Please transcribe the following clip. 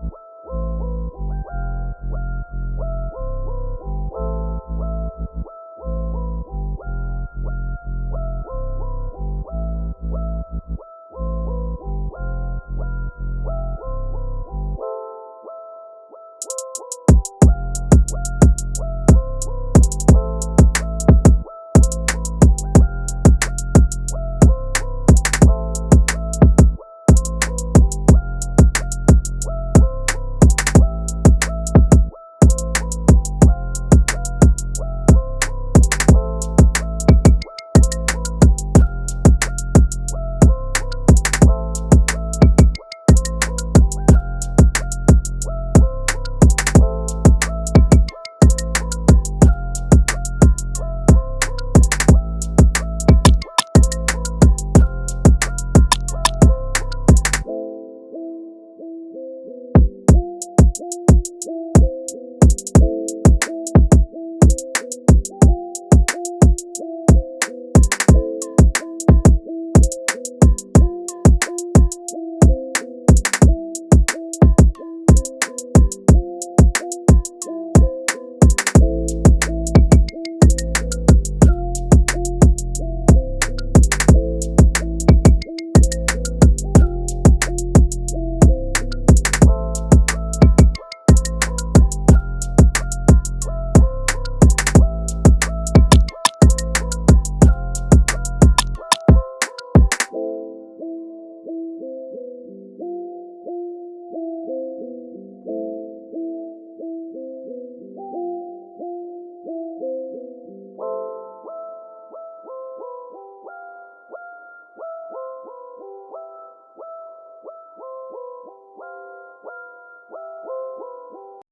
What?